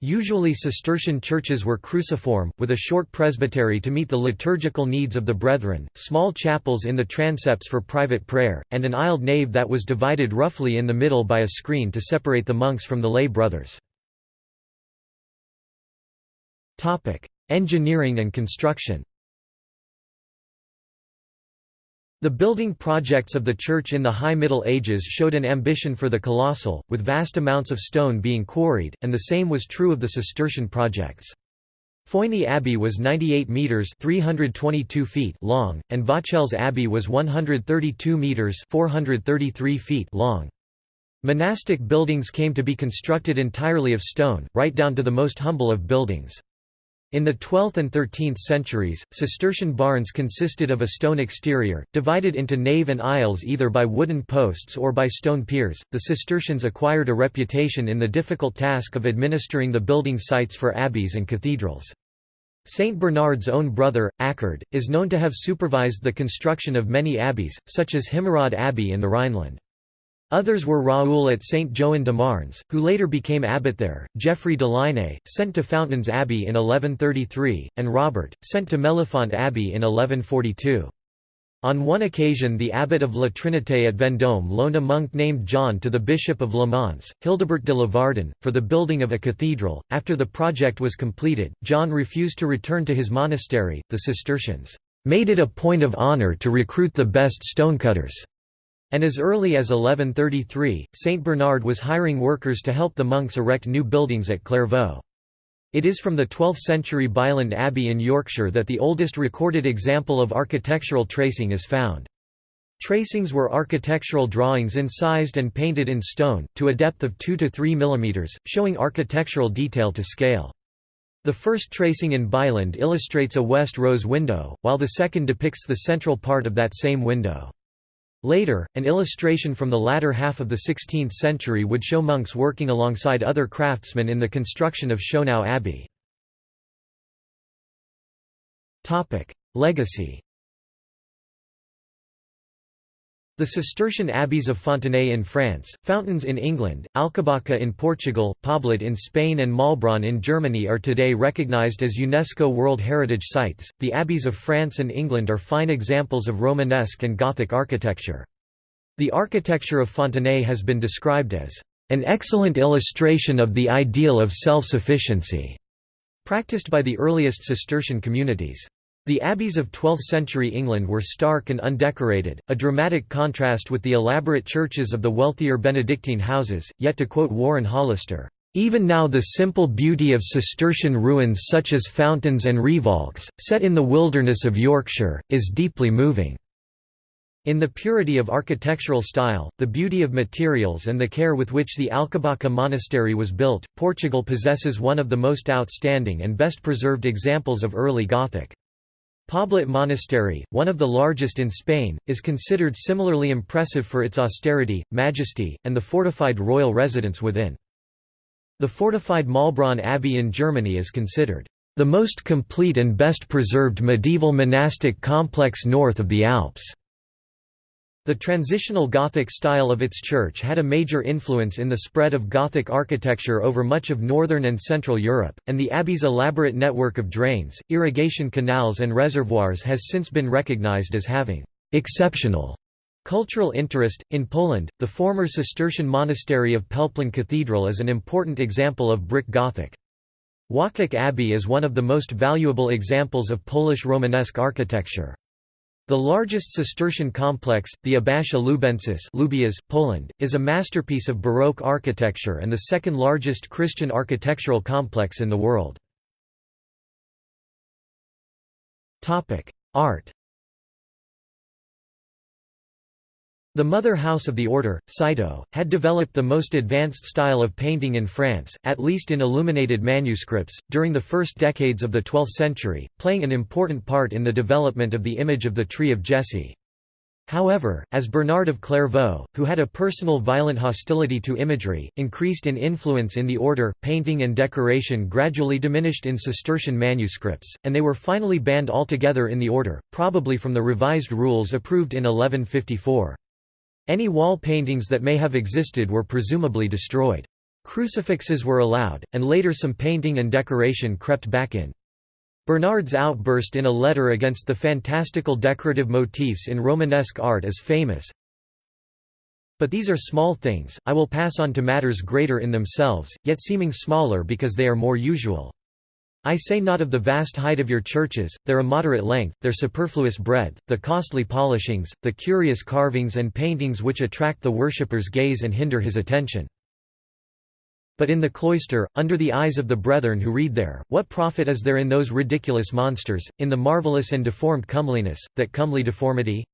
Usually Cistercian churches were cruciform, with a short presbytery to meet the liturgical needs of the brethren, small chapels in the transepts for private prayer, and an aisled nave that was divided roughly in the middle by a screen to separate the monks from the lay brothers. Engineering and construction The building projects of the Church in the High Middle Ages showed an ambition for the colossal, with vast amounts of stone being quarried, and the same was true of the Cistercian projects. Foigny Abbey was 98 metres 322 feet long, and Vauchelles Abbey was 132 metres 433 feet long. Monastic buildings came to be constructed entirely of stone, right down to the most humble of buildings. In the 12th and 13th centuries, Cistercian barns consisted of a stone exterior, divided into nave and aisles either by wooden posts or by stone piers. The Cistercians acquired a reputation in the difficult task of administering the building sites for abbeys and cathedrals. Saint Bernard's own brother, Achard, is known to have supervised the construction of many abbeys, such as Himmerod Abbey in the Rhineland. Others were Raoul at St. Joan de Marnes, who later became abbot there, Geoffrey de Lainay, sent to Fountains Abbey in 1133, and Robert, sent to Mellifont Abbey in 1142. On one occasion the abbot of La Trinité at Vendôme loaned a monk named John to the bishop of Le Mans, Hildebert de Lavardin, for the building of a cathedral. After the project was completed, John refused to return to his monastery. The Cistercians made it a point of honor to recruit the best stonecutters And as early as 1133, Saint Bernard was hiring workers to help the monks erect new buildings at Clairvaux. It is from the 12th-century Byland Abbey in Yorkshire that the oldest recorded example of architectural tracing is found. Tracings were architectural drawings incised and painted in stone, to a depth of 2 to 3 mm, showing architectural detail to scale. The first tracing in Byland illustrates a west rose window, while the second depicts the central part of that same window. Later, an illustration from the latter half of the 16th century would show monks working alongside other craftsmen in the construction of Schonau Abbey. Legacy The Cistercian abbeys of Fontenay in France, Fountains in England, Alcobaça in Portugal, Poblet in Spain, and Maulbronn in Germany are today recognized as UNESCO World Heritage Sites. The abbeys of France and England are fine examples of Romanesque and Gothic architecture. The architecture of Fontenay has been described as an excellent illustration of the ideal of self-sufficiency, practiced by the earliest Cistercian communities. The abbeys of 12th-century England were stark and undecorated, a dramatic contrast with the elaborate churches of the wealthier Benedictine houses, yet to quote Warren Hollister, "...even now the simple beauty of Cistercian ruins such as fountains and Rievaulx, set in the wilderness of Yorkshire, is deeply moving." In the purity of architectural style, the beauty of materials and the care with which the Alcobaça monastery was built, Portugal possesses one of the most outstanding and best preserved examples of early Gothic. Poblet Monastery, one of the largest in Spain, is considered similarly impressive for its austerity, majesty, and the fortified royal residence within. The fortified Maulbronn Abbey in Germany is considered the most complete and best preserved medieval monastic complex north of the Alps. The transitional Gothic style of its church had a major influence in the spread of Gothic architecture over much of northern and central Europe, and the abbey's elaborate network of drains, irrigation canals and reservoirs has since been recognized as having exceptional cultural interest. In Poland, the former Cistercian monastery of Pelplin Cathedral is an important example of brick Gothic. Łazisk Abbey is one of the most valuable examples of Polish Romanesque architecture. The largest Cistercian complex, the Abbazia Lubensis Lubiąż, Poland, is a masterpiece of Baroque architecture and the second largest Christian architectural complex in the world. Art The mother house of the order, Cîteaux, had developed the most advanced style of painting in France, at least in illuminated manuscripts, during the first decades of the 12th century, playing an important part in the development of the image of the Tree of Jesse. However, as Bernard of Clairvaux, who had a personal violent hostility to imagery, increased in influence in the order, painting and decoration gradually diminished in Cistercian manuscripts, and they were finally banned altogether in the order, probably from the revised rules approved in 1154. Any wall paintings that may have existed were presumably destroyed. Crucifixes were allowed, and later some painting and decoration crept back in. Bernard's outburst in a letter against the fantastical decorative motifs in Romanesque art is famous. But these are small things, I will pass on to matters greater in themselves, yet seeming smaller because they are more usual. I say not of the vast height of your churches, their immoderate length, their superfluous breadth, the costly polishings, the curious carvings and paintings which attract the worshipper's gaze and hinder his attention. But in the cloister, under the eyes of the brethren who read there, what profit is there in those ridiculous monsters, in the marvellous and deformed comeliness, that comely deformity?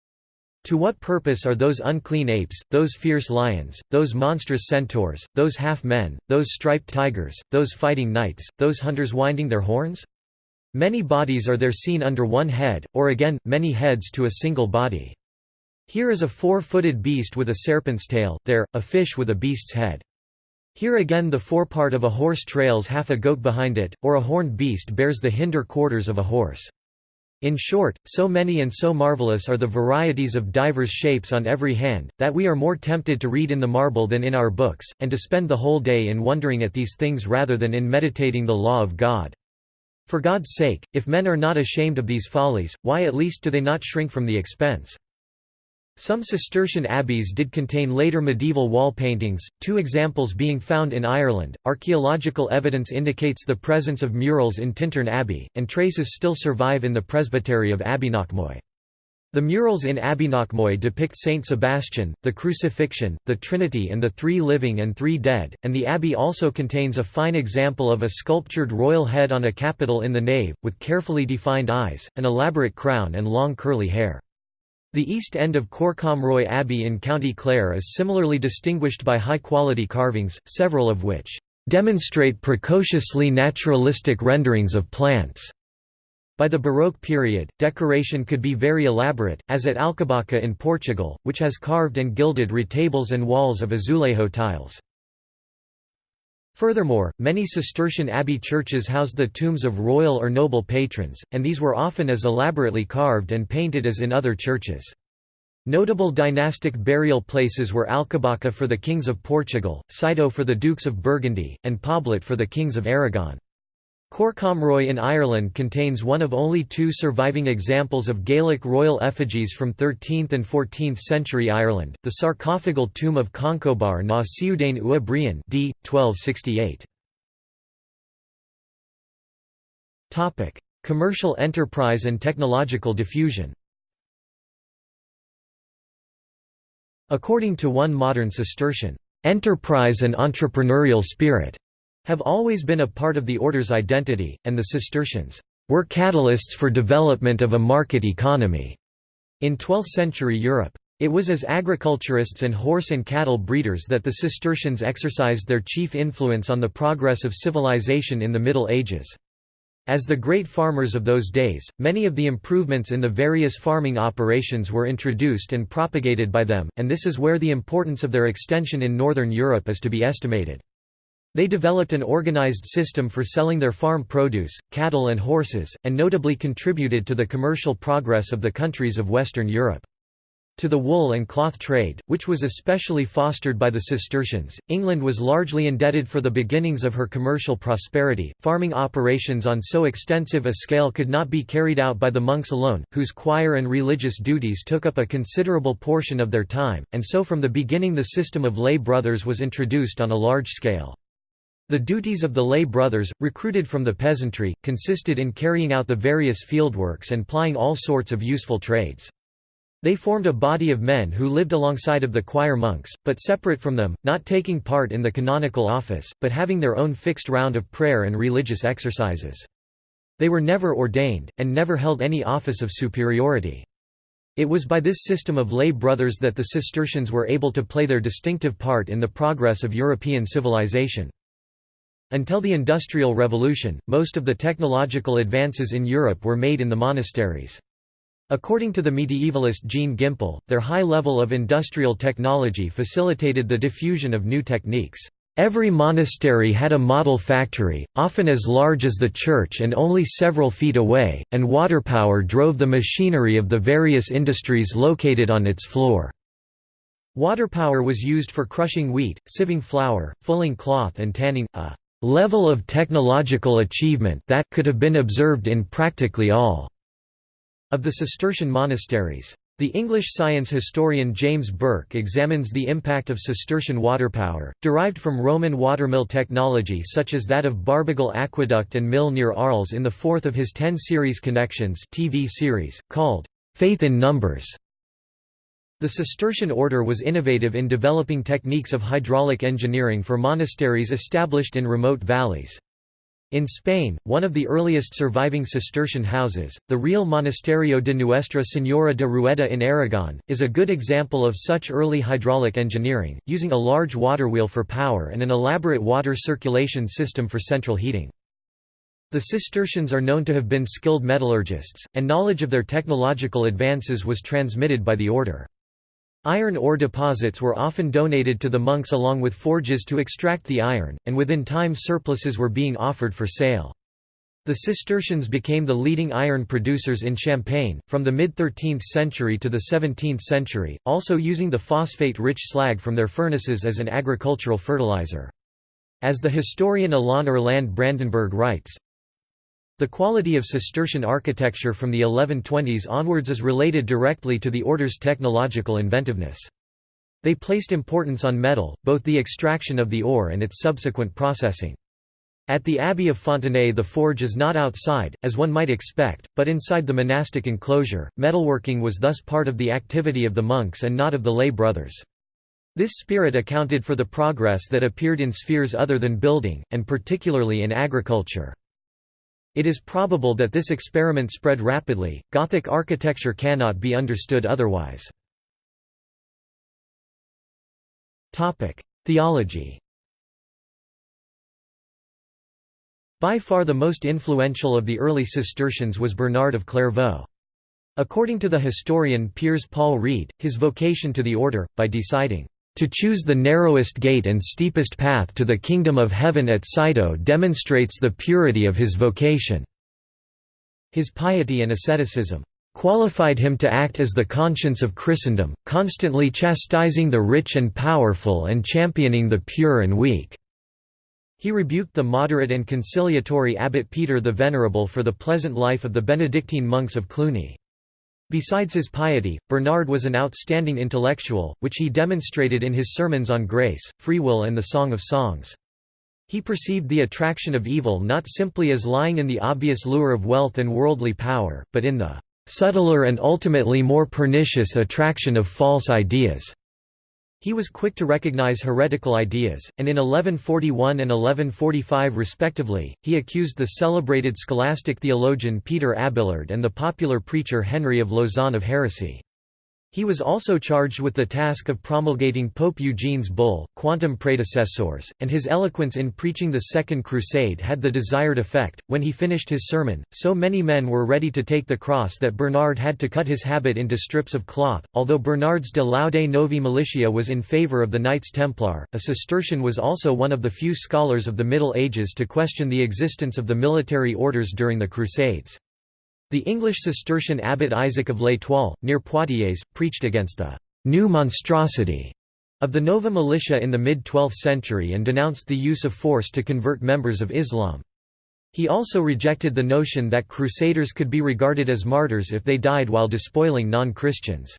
To what purpose are those unclean apes, those fierce lions, those monstrous centaurs, those half-men, those striped tigers, those fighting knights, those hunters winding their horns? Many bodies are there seen under one head, or again, many heads to a single body. Here is a four-footed beast with a serpent's tail, there, a fish with a beast's head. Here again the forepart of a horse trails half a goat behind it, or a horned beast bears the hinder quarters of a horse. In short, so many and so marvellous are the varieties of divers shapes on every hand, that we are more tempted to read in the marble than in our books, and to spend the whole day in wondering at these things rather than in meditating the law of God. For God's sake, if men are not ashamed of these follies, why at least do they not shrink from the expense? Some Cistercian abbeys did contain later medieval wall paintings, two examples being found in Ireland. Archaeological evidence indicates the presence of murals in Tintern Abbey, and traces still survive in the presbytery of Abbeyknockmoy. The murals in Abbeyknockmoy depict Saint Sebastian, the Crucifixion, the Trinity and the Three Living and Three Dead, and the abbey also contains a fine example of a sculptured royal head on a capital in the nave, with carefully defined eyes, an elaborate crown and long curly hair. The east end of Corcomroe Abbey in County Clare is similarly distinguished by high-quality carvings, several of which demonstrate precociously naturalistic renderings of plants. By the Baroque period, decoration could be very elaborate, as at Alcobaça in Portugal, which has carved and gilded retables and walls of azulejo tiles. Furthermore, many Cistercian abbey churches housed the tombs of royal or noble patrons, and these were often as elaborately carved and painted as in other churches. Notable dynastic burial places were Alcobaça for the kings of Portugal, Citeaux for the dukes of Burgundy, and Poblet for the kings of Aragon. Corcomroe in Ireland contains one of only two surviving examples of Gaelic royal effigies from 13th and 14th century Ireland, the sarcophagal tomb of Concobar na Ciúdain ua Brian d. 1268. Commercial enterprise and technological diffusion According to one modern Cistercian, "...enterprise and entrepreneurial spirit," have always been a part of the order's identity, and the Cistercians were catalysts for development of a market economy in 12th-century Europe. It was as agriculturists and horse and cattle breeders that the Cistercians exercised their chief influence on the progress of civilization in the Middle Ages. As the great farmers of those days, many of the improvements in the various farming operations were introduced and propagated by them, and this is where the importance of their extension in northern Europe is to be estimated. They developed an organized system for selling their farm produce, cattle and horses, and notably contributed to the commercial progress of the countries of Western Europe. To the wool and cloth trade, which was especially fostered by the Cistercians, England was largely indebted for the beginnings of her commercial prosperity. Farming operations on so extensive a scale could not be carried out by the monks alone, whose choir and religious duties took up a considerable portion of their time, and so from the beginning the system of lay brothers was introduced on a large scale. The duties of the lay brothers, recruited from the peasantry, consisted in carrying out the various fieldworks and plying all sorts of useful trades. They formed a body of men who lived alongside of the choir monks, but separate from them, not taking part in the canonical office, but having their own fixed round of prayer and religious exercises. They were never ordained, and never held any office of superiority. It was by this system of lay brothers that the Cistercians were able to play their distinctive part in the progress of European civilization. Until the Industrial Revolution, most of the technological advances in Europe were made in the monasteries. According to the medievalist Jean Gimpel, their high level of industrial technology facilitated the diffusion of new techniques. Every monastery had a model factory, often as large as the church and only several feet away, and water power drove the machinery of the various industries located on its floor. Water power was used for crushing wheat, sieving flour, fulling cloth and tanning, a level of technological achievement that could have been observed in practically all of the Cistercian monasteries. The English science historian James Burke examines the impact of Cistercian water power, derived from Roman watermill technology such as that of Barbegal Aqueduct and Mill near Arles in the fourth of his ten series Connections TV series, called Faith in Numbers. The Cistercian order was innovative in developing techniques of hydraulic engineering for monasteries established in remote valleys. In Spain, one of the earliest surviving Cistercian houses, the Real Monasterio de Nuestra Señora de Rueda in Aragon, is a good example of such early hydraulic engineering, using a large water wheel for power and an elaborate water circulation system for central heating. The Cistercians are known to have been skilled metallurgists, and knowledge of their technological advances was transmitted by the order. Iron ore deposits were often donated to the monks along with forges to extract the iron, and within time surpluses were being offered for sale. The Cistercians became the leading iron producers in Champagne, from the mid-13th century to the 17th century, also using the phosphate-rich slag from their furnaces as an agricultural fertilizer. As the historian Alain Erlande-Brandenburg writes, the quality of Cistercian architecture from the 1120s onwards is related directly to the order's technological inventiveness. They placed importance on metal, both the extraction of the ore and its subsequent processing. At the Abbey of Fontenay the forge is not outside, as one might expect, but inside the monastic enclosure. Metalworking was thus part of the activity of the monks and not of the lay brothers. This spirit accounted for the progress that appeared in spheres other than building, and particularly in agriculture. It is probable that this experiment spread rapidly. Gothic architecture cannot be understood otherwise. Theology. By far the most influential of the early Cistercians was Bernard of Clairvaux. According to the historian Piers Paul Read, his vocation to the order, by deciding, "...to choose the narrowest gate and steepest path to the kingdom of heaven at Citeaux demonstrates the purity of his vocation." His piety and asceticism qualified him to act as the conscience of Christendom, constantly chastising the rich and powerful and championing the pure and weak. He rebuked the moderate and conciliatory abbot Peter the Venerable for the pleasant life of the Benedictine monks of Cluny. Besides his piety, Bernard was an outstanding intellectual, which he demonstrated in his sermons on grace, free will and the Song of Songs. He perceived the attraction of evil not simply as lying in the obvious lure of wealth and worldly power, but in the subtler and ultimately more pernicious attraction of false ideas. He was quick to recognize heretical ideas, and in 1141 and 1145 respectively, he accused the celebrated scholastic theologian Peter Abelard and the popular preacher Henry of Lausanne of heresy. He was also charged with the task of promulgating Pope Eugene's bull, Quantum praedecessores, and his eloquence in preaching the Second Crusade had the desired effect. When he finished his sermon, so many men were ready to take the cross that Bernard had to cut his habit into strips of cloth. Although Bernard's De Laude Novi Militia was in favor of the Knights Templar, a Cistercian was also one of the few scholars of the Middle Ages to question the existence of the military orders during the Crusades. The English Cistercian abbot Isaac of l'Étoile, near Poitiers, preached against the «new monstrosity» of the Nova militia in the mid-12th century and denounced the use of force to convert members of Islam. He also rejected the notion that crusaders could be regarded as martyrs if they died while despoiling non-Christians.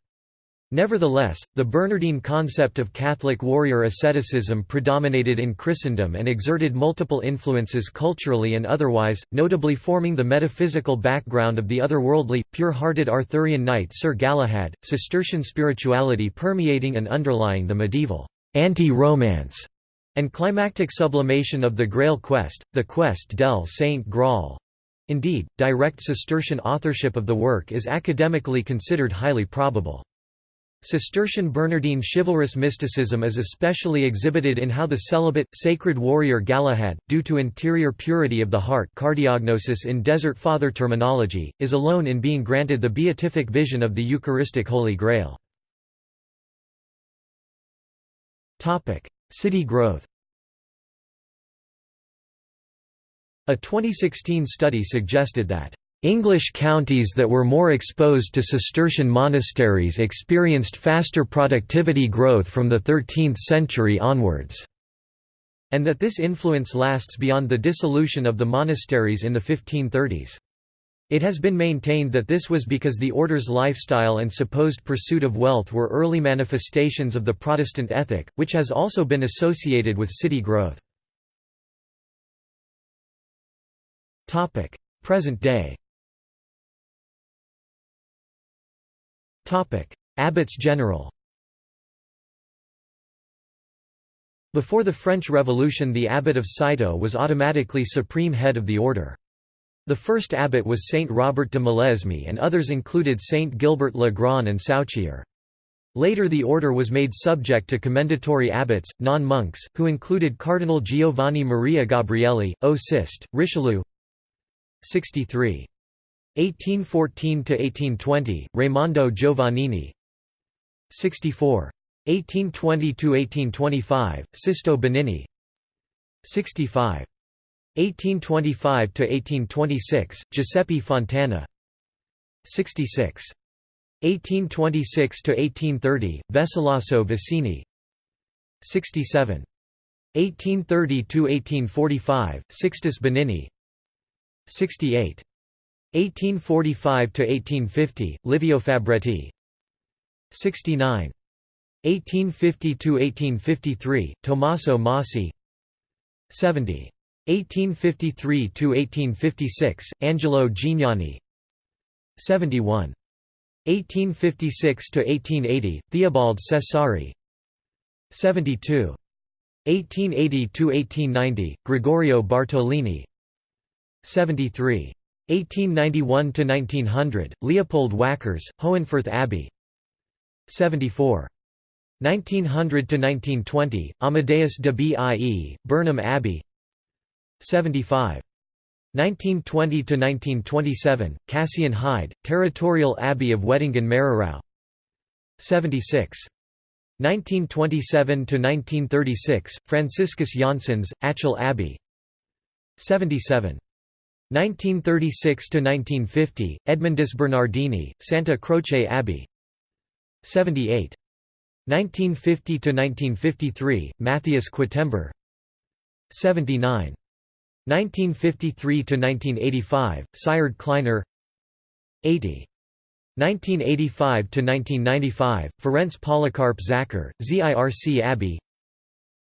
Nevertheless, the Bernardine concept of Catholic warrior asceticism predominated in Christendom and exerted multiple influences culturally and otherwise, notably forming the metaphysical background of the otherworldly, pure-hearted Arthurian knight Sir Galahad, Cistercian spirituality permeating and underlying the medieval anti-romance and climactic sublimation of the Grail quest, the quest del Saint Graal. Indeed, direct Cistercian authorship of the work is academically considered highly probable. Cistercian Bernardine chivalrous mysticism is especially exhibited in how the celibate, sacred warrior Galahad, due to interior purity of the heart cardiognosis in Desert Father terminology, is alone in being granted the beatific vision of the Eucharistic Holy Grail. City growth A 2016 study suggested that English counties that were more exposed to Cistercian monasteries experienced faster productivity growth from the 13th century onwards, and that this influence lasts beyond the dissolution of the monasteries in the 1530s. It has been maintained that this was because the order's lifestyle and supposed pursuit of wealth were early manifestations of the Protestant ethic, which has also been associated with city growth. Present day Abbots general Before the French Revolution the abbot of Citeaux was automatically supreme head of the order. The first abbot was Saint Robert de Molesme and others included Saint Gilbert le Grand and Sauchier. Later the order was made subject to commendatory abbots, non-monks, who included Cardinal Giovanni Maria Gabrielli, O Sist, Richelieu 63. 1814–1820, Raimondo Giovannini 64. 1820–1825, Sisto Benini 65. 1825–1826, Giuseppe Fontana 66. 1826–1830, Vesilaso Vicini 67. 1830–1845, Sixtus Benini 68. 1845–1850, Livio Fabretti 69. 1850–1853, Tommaso Masi 70. 1853 to 1856 Angelo Gignani 71. 1856 to 1880 Theobald Cesari 72. 1880 to 1890 Gregorio Bartolini 73. 1891–1900, Leopold Wackers, Hohenfurth Abbey 74. 1900–1920, Amadeus de Bie, Bornem Abbey 75. 1920–1927, Cassian Haid, Territorial Abbey of Wettingen-Mehrerau 76. 1927–1936, Franciscus Janssens, Achel Abbey 77. 1936–1950, Edmundus Bernardini, Santa Croce Abbey 78. 1950–1953, Matthias Quatember 79. 1953–1985, Sighard Kleiner 80. 1985–1995, Ferenc Policarp Zacher, ZIRC Abbey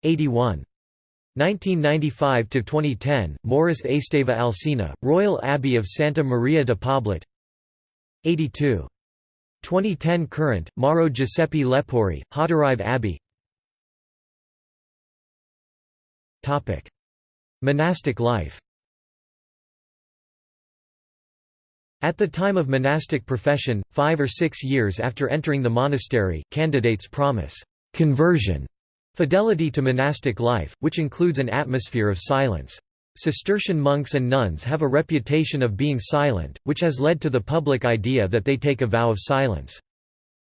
81. 1995–2010, Maurice Esteva Alsina, Royal Abbey of Santa Maria de Poblet. 82. 2010 current, Mauro Giuseppe Lepori, Hauterive Abbey. Topic: Monastic life. At the time of monastic profession, five or six years after entering the monastery, candidates promise conversion, fidelity to monastic life, which includes an atmosphere of silence. Cistercian monks and nuns have a reputation of being silent, which has led to the public idea that they take a vow of silence.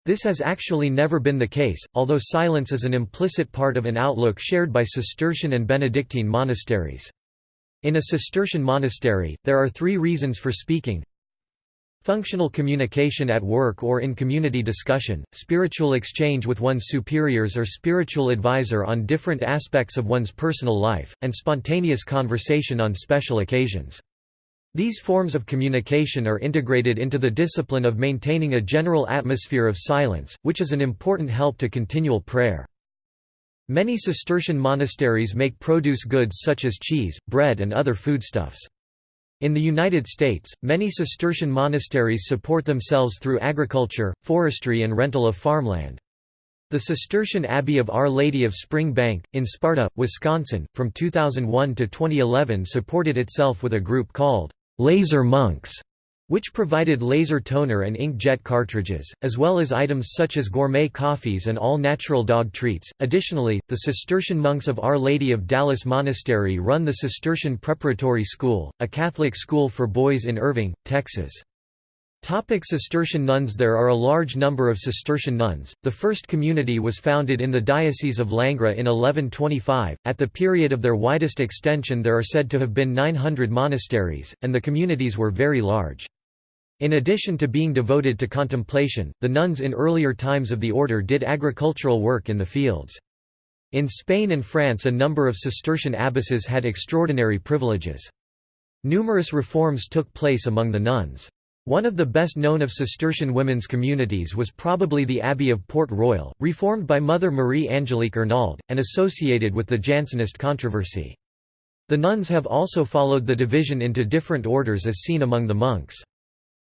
This has actually never been the case, although silence is an implicit part of an outlook shared by Cistercian and Benedictine monasteries. In a Cistercian monastery, there are three reasons for speaking Functional communication at work or in community discussion, spiritual exchange with one's superiors or spiritual advisor on different aspects of one's personal life, and spontaneous conversation on special occasions. These forms of communication are integrated into the discipline of maintaining a general atmosphere of silence, which is an important help to continual prayer. Many Cistercian monasteries make produce goods such as cheese, bread and other foodstuffs. In the United States, many Cistercian monasteries support themselves through agriculture, forestry and rental of farmland. The Cistercian Abbey of Our Lady of Spring Bank, in Sparta, Wisconsin, from 2001 to 2011 supported itself with a group called «Laser Monks», which provided laser toner and inkjet cartridges, as well as items such as gourmet coffees and all-natural dog treats. Additionally, the Cistercian monks of Our Lady of Dallas Monastery run the Cistercian Preparatory School, a Catholic school for boys in Irving, Texas. Topic Cistercian nuns There are a large number of Cistercian nuns. The first community was founded in the Diocese of Langres in 1125. At the period of their widest extension there are said to have been 900 monasteries, and the communities were very large. In addition to being devoted to contemplation, the nuns in earlier times of the order did agricultural work in the fields. In Spain and France a number of Cistercian abbesses had extraordinary privileges. Numerous reforms took place among the nuns. One of the best known of Cistercian women's communities was probably the Abbey of Port Royal, reformed by Mother Marie Angelique Arnauld, and associated with the Jansenist controversy. The nuns have also followed the division into different orders as seen among the monks.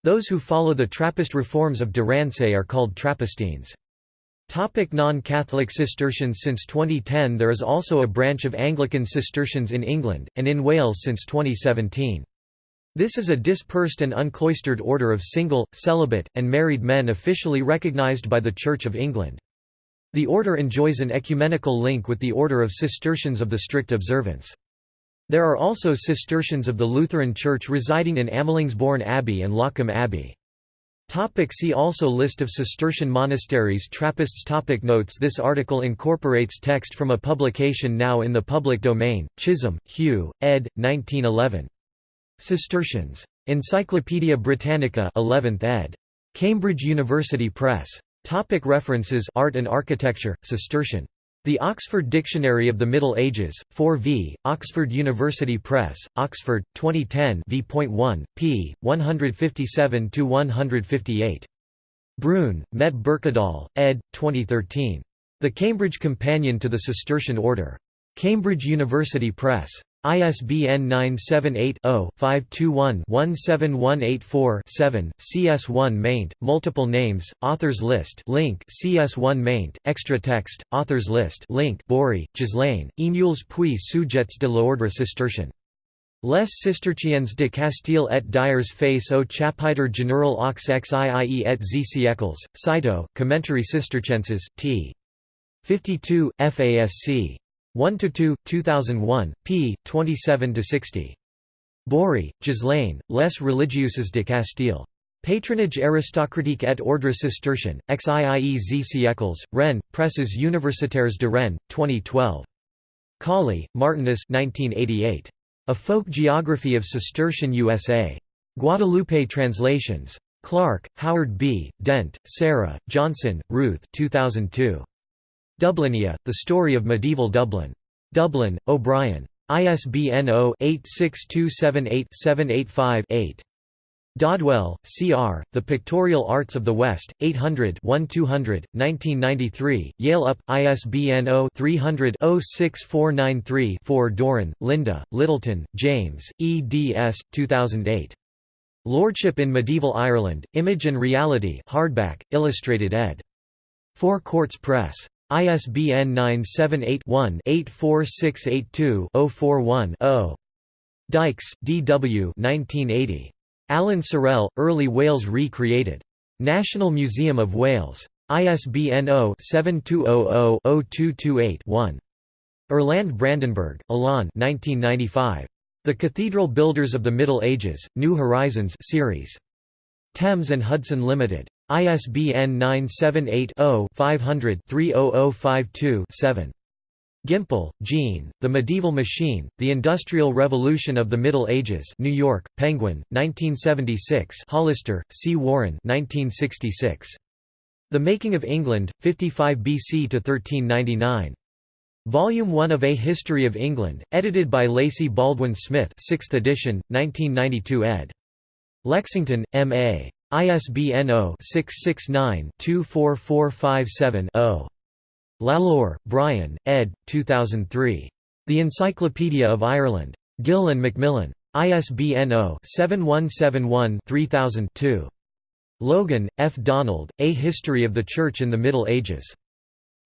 Those who follow the Trappist reforms of de Rancé are called Trappistines. Non-Catholic Cistercians Since 2010 there is also a branch of Anglican Cistercians in England, and in Wales since 2017. This is a dispersed and uncloistered order of single, celibate, and married men officially recognised by the Church of England. The order enjoys an ecumenical link with the Order of Cistercians of the Strict Observance. There are also Cistercians of the Lutheran Church residing in Amelungsborn Abbey and Loccum Abbey. Topic see also List of Cistercian monasteries Trappists topic Notes This article incorporates text from a publication now in the public domain, Chisholm, Hugh, ed. 1911. Cistercians. Encyclopædia Britannica 11th ed. Cambridge University Press. Topic References Art and Architecture, Cistercian. The Oxford Dictionary of the Middle Ages, 4 v. Oxford University Press, Oxford, 2010 v.1, p. 157–158. Brune, Met Birkedal, ed. 2013. The Cambridge Companion to the Cistercian Order. Cambridge University Press. ISBN 978-0-521-17184-7, CS1 maint, multiple names, authors list link CS1 maint, extra text, authors list link Bory, Ghislaine, Émules puis sujets de l'ordre cistercien. Les Cisterciens de Castille et Dyers face au chapitre général aux XIIE et Z siècles, Citeaux, Commentarii Cistercienses, t. 52, FASC. 1–2, 2001, p. 27–60. Bory, Ghislaine, Les religieuses de Castille. Patronage aristocratique et ordre cistercien, XIIE Z siècles, Rennes, Presses universitaires de Rennes, 2012. Cawley, Martinus 1988. A Folk Geography of Cistercian USA. Guadalupe Translations. Clark, Howard B., Dent, Sarah, Johnson, Ruth 2002. Dublinia, The Story of Medieval Dublin. Dublin, O'Brien. ISBN 0-86278-785-8. Dodwell, C.R., The Pictorial Arts of the West, 800 1200, 1993, Yale UP, ISBN 0-300-06493-4 Doran, Linda, Littleton, James, eds. 2008. Lordship in Medieval Ireland, Image and Reality hardback, illustrated ed. Four Courts Press. ISBN 978-1-84682-041-0. Dykes, D. W. 1980. Alan Sorrell, Early Wales Re-Created. National Museum of Wales. ISBN 0-7200-0228-1. Erlande-Brandenburg, Alain 1995. The Cathedral Builders of the Middle Ages, New Horizons series. Thames and Hudson Limited. ISBN 978-0-500-30052-7. Gimpel, Jean, The Medieval Machine, The Industrial Revolution of the Middle Ages New York, Penguin, 1976 Hollister, C. Warren 1966. The Making of England, 55 BC to 1399. Volume 1 of A History of England, edited by Lacy Baldwin Smith 6th edition, 1992 ed. Lexington, M.A. ISBN 0-669-24457-0. Lalor, Brian, ed. 2003. The Encyclopedia of Ireland. Gill and Macmillan. ISBN 0-7171-3000-2. Logan, F. Donald, A History of the Church in the Middle Ages.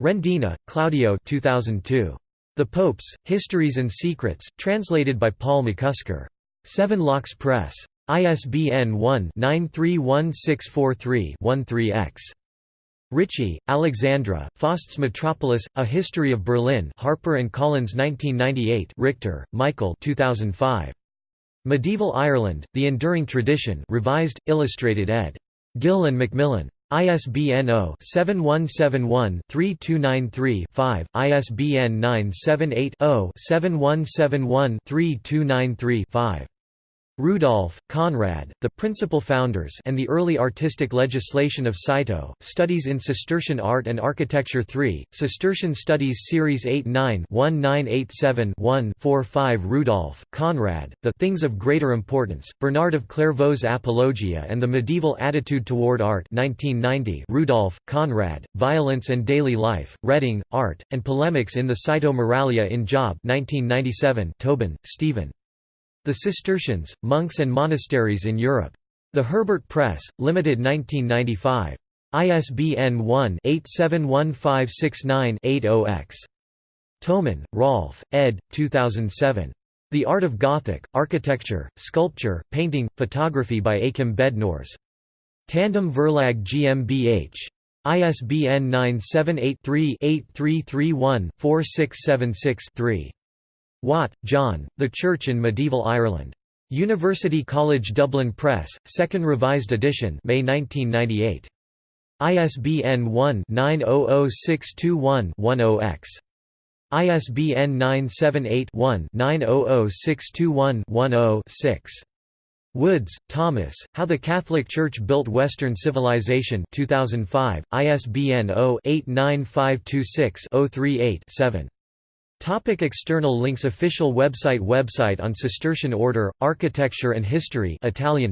Rendina, Claudio 2002. The Popes, Histories and Secrets, translated by Paul McCusker. Seven Locks Press. ISBN 1-931643-13-X. Richie, Alexandra, Faust's Metropolis, A History of Berlin Harper & Collins 1998 Richter, Michael 2005. Medieval Ireland, The Enduring Tradition revised, illustrated ed. Gill and Macmillan. ISBN 0-7171-3293-5, ISBN 978 0 7171 3293-5. Rudolph, Conrad, The Principal Founders and the Early Artistic Legislation of Citeaux, Studies in Cistercian Art and Architecture 3, Cistercian Studies Series 8-9-1987-1-45 Rudolph, Conrad, The Things of Greater Importance, Bernard of Clairvaux's Apologia and the Medieval Attitude Toward Art 1990 Rudolph, Conrad, Violence and Daily Life, Reading, Art, and Polemics in the Citeaux Moralia in Job 1997 Tobin, Stephen. The Cistercians, Monks and Monasteries in Europe. The Herbert Press, Limited 1995. ISBN 1-871569-80-X. Toman, Rolf, ed. 2007. The Art of Gothic, Architecture, Sculpture, Painting, Photography by Achim Bednorz. Tandem Verlag GmbH. ISBN 978 3 8331 4676 3. Watt, John, The Church in Medieval Ireland. University College Dublin Press, 2nd Revised Edition May 1998. ISBN 1-900621-10-X. ISBN 978-1-900621-10-6. Woods, Thomas, How the Catholic Church Built Western Civilization 2005, ISBN 0-89526-038-7. Topic external links Official website Website on Cistercian Order, Architecture and History Italian.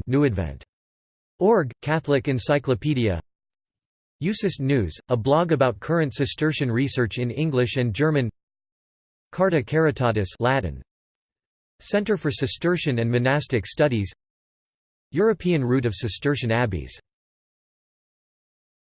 Org, Catholic Encyclopedia. Ucist News, a blog about current Cistercian research in English and German. Carta Caritatis Latin, Center for Cistercian and Monastic Studies. European route of Cistercian abbeys